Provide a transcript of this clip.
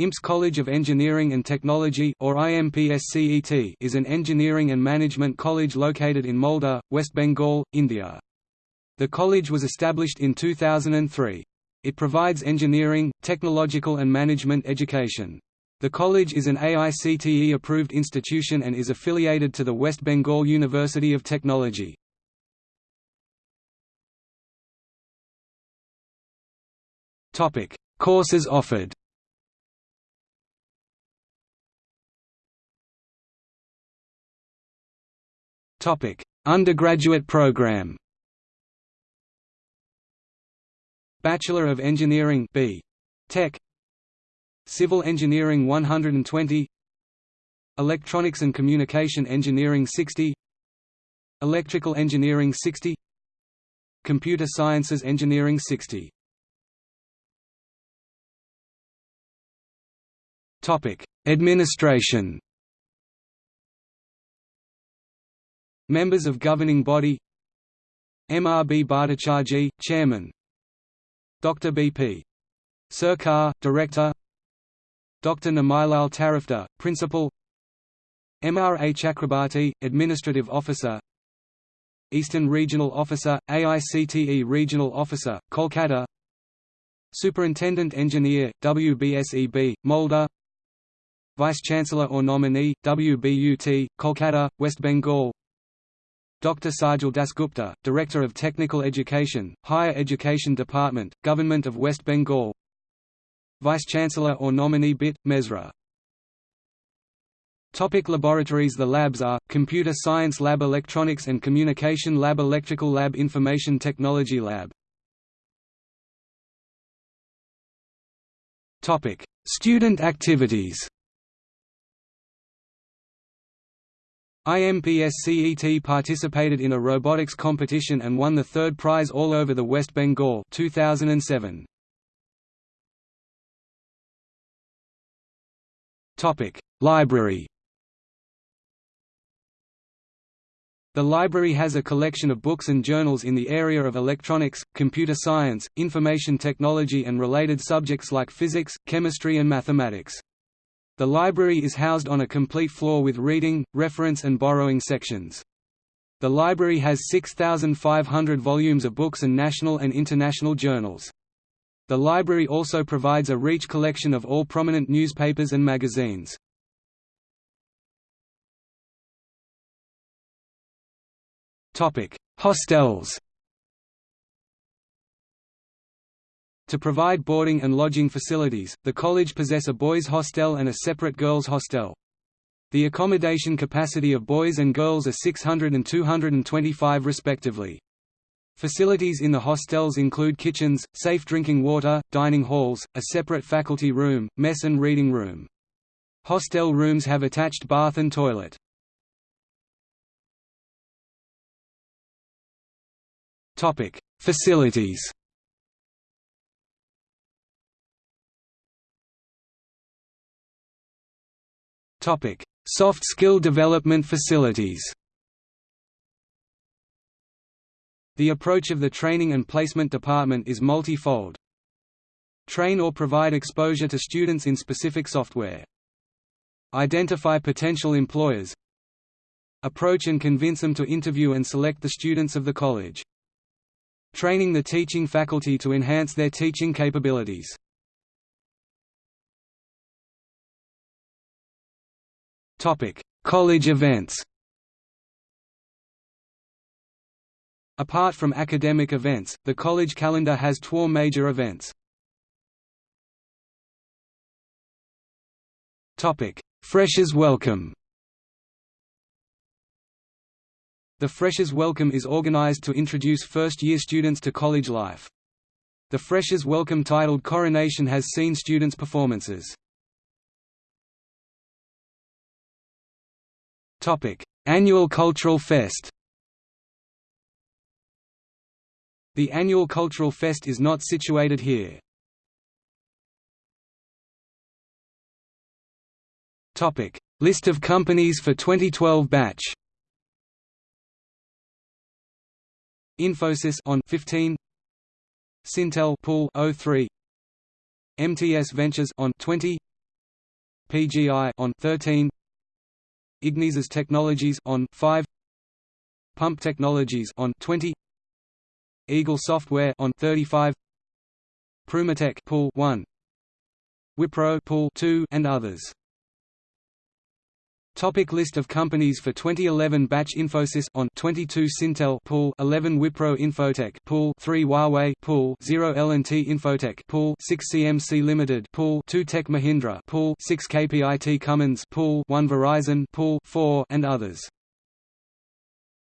IMPS College of Engineering and Technology or IMPSCET is an engineering and management college located in Malda, West Bengal, India. The college was established in 2003. It provides engineering, technological and management education. The college is an AICTE-approved institution and is affiliated to the West Bengal University of Technology. Courses offered Topic: Undergraduate program. Bachelor of Engineering B. Tech. Civil Engineering 120. Electronics and Communication Engineering 60. Electrical Engineering 60. Computer Sciences Engineering 60. Topic: Administration. Members of governing body MRB Bhattacharjee, Chairman Dr. B.P. Sarkar, Director Dr. Namilal Tarifdar, Principal MRA Chakrabarti, Administrative Officer Eastern Regional Officer, AICTE Regional Officer, Kolkata Superintendent Engineer, WBSEB, Malda Vice-Chancellor or nominee, WBUT, Kolkata, West Bengal Dr. Sajal Dasgupta, Director of Technical Education, Higher Education Department, Government of West Bengal Vice-Chancellor or nominee BIT, Mesra Topic laboratories The labs are, Computer Science Lab Electronics and Communication Lab Electrical Lab Information Technology Lab Topic. Student activities IMPSCET participated in a robotics competition and won the third prize all over the West Bengal 2007. Topic: Library. The library has a collection of books and journals in the area of electronics, computer science, information technology and related subjects like physics, chemistry and mathematics. The library is housed on a complete floor with reading, reference and borrowing sections. The library has 6,500 volumes of books and national and international journals. The library also provides a reach collection of all prominent newspapers and magazines. Hostels To provide boarding and lodging facilities, the college possess a boys' hostel and a separate girls' hostel. The accommodation capacity of boys and girls are 600 and 225 respectively. Facilities in the hostels include kitchens, safe drinking water, dining halls, a separate faculty room, mess and reading room. Hostel rooms have attached bath and toilet. Facilities Topic: Soft skill development facilities. The approach of the Training and Placement Department is multi-fold. Train or provide exposure to students in specific software. Identify potential employers. Approach and convince them to interview and select the students of the college. Training the teaching faculty to enhance their teaching capabilities. Topic: College events. Apart from academic events, the college calendar has 12 major events. Topic: Freshers Welcome. The Freshers Welcome is organized to introduce first-year students to college life. The Freshers Welcome titled Coronation has seen students' performances. Annual Cultural Fest. The annual Cultural Fest is not situated here. Topic: List of companies for 2012 batch. Infosys on 15 Syntel pool 03 MTS Ventures on 20 PGI on 13 Ignisys Technologies on 5 Pump Technologies on 20 Eagle Software on 35 Prumatech Pool 1 Wipro Pool 2 and others Topic list of companies for 2011 Batch Infosys on 22 Syntel pool 11 Wipro Infotech pool 3 Huawei pool 0 L&T Infotech pool 6 CMC Limited pool 2 Tech Mahindra pool 6 KPIT Cummins pool 1 Verizon pool 4 and others